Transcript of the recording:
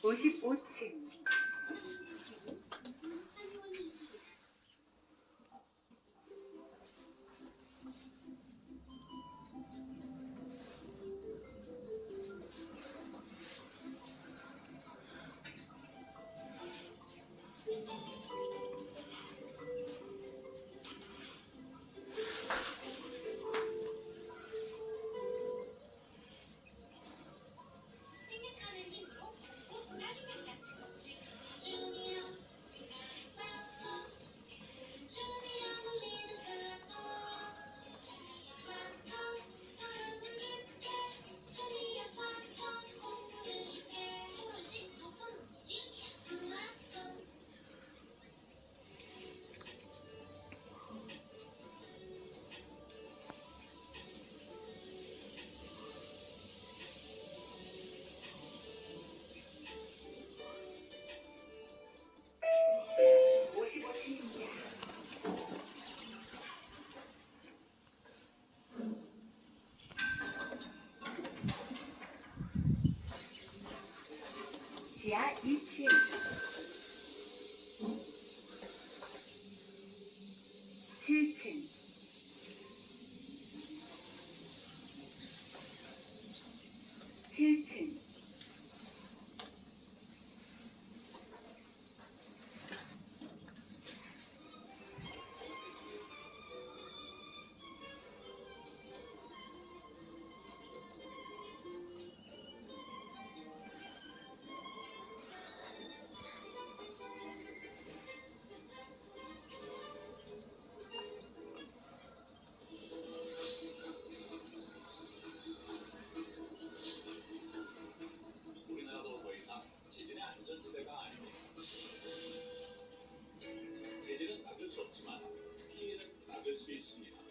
55층 Yeah, you too. 세제는 막을 수 없지만 피해는 막을 수 있습니다.